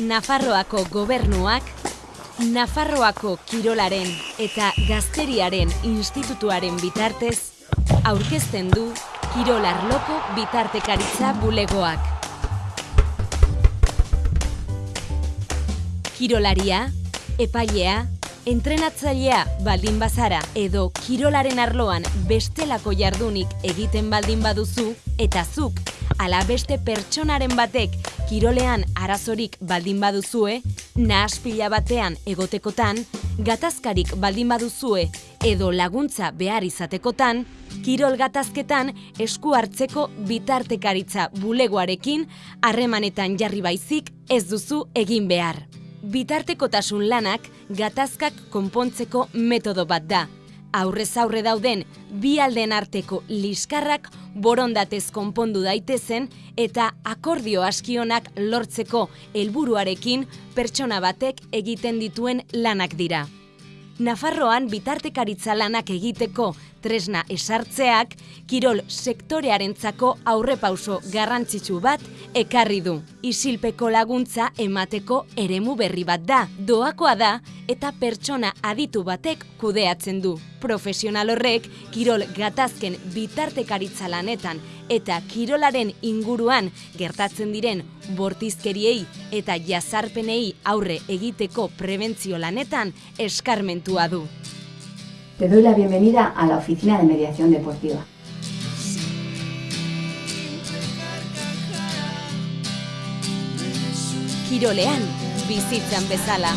Nafarroako gobernuak, Nafarroako kirolaren eta gazteriaren institutuaren bitartez, aurkezten du Kirolarloko bitartekaritza bulegoak. Kirolaria, epailea, entrenatzailea baldin bazara edo kirolaren arloan bestelako jardunik egiten baldin baduzu eta zuk ala beste pertsonaren batek kirolean arazorik baldin baduzue, nahaspila batean egotekotan, gatazkarik baldin baduzue edo laguntza behar izatekotan, kirol gatazketan esku hartzeko bitartekaritza bulegoarekin harremanetan jarri baizik ez duzu egin behar. Bitartekotasun lanak gatazkak konpontzeko metodo bat da. Aurrez aurre dauden bi alden arteko liskarrak borondatez konpondu daitezen eta akordio askionak lortzeko helburuarekin pertsona batek egiten dituen lanak dira. Nafarroan bitartekaritza lanak egiteko tresna esartzeak kirol sektorearentzako aurrepauso garrantzitsu bat ekarri du. Isilpeko laguntza emateko eremu berri bat da, doakoa da eta pertsona aditu batek kudeatzen du. Profesional horrek kirol gatazken bitartekaritza lanetan eta kirolaren inguruan gertatzen diren bortizkeriei eta jazarpenei aurre egiteko prebentzio lanetan eskarmentua du. Te doy la bienvenida a la Oficina de Mediación Deportiva. Kirolean bizitzan bezala.